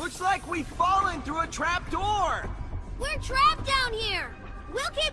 Looks like we've fallen through a trap door! We're trapped down here! We'll keep